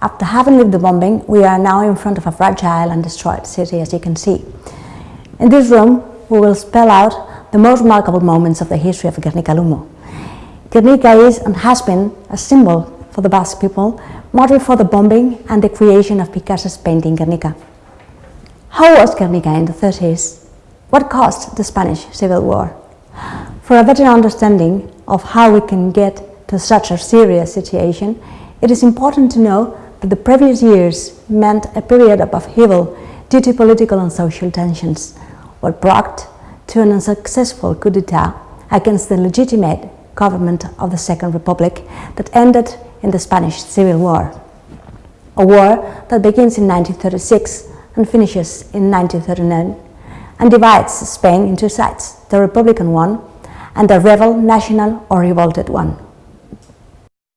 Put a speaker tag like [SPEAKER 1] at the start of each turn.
[SPEAKER 1] After having lived the bombing, we are now in front of a fragile and destroyed city, as you can see. In this room, we will spell out the most remarkable moments of the history of Guernica Lumo. Guernica is and has been a symbol for the Basque people, model for the bombing and the creation of Picasso's painting Guernica. How was Guernica in the 30s? What caused the Spanish Civil War? For a better understanding of how we can get to such a serious situation, it is important to know the previous years meant a period of upheaval due to political and social tensions, what brought to an unsuccessful coup d'etat against the legitimate government of the Second Republic that ended in the Spanish Civil War. A war that begins in 1936 and finishes in 1939 and divides Spain into sides, the Republican one and the rebel, national or revolted one.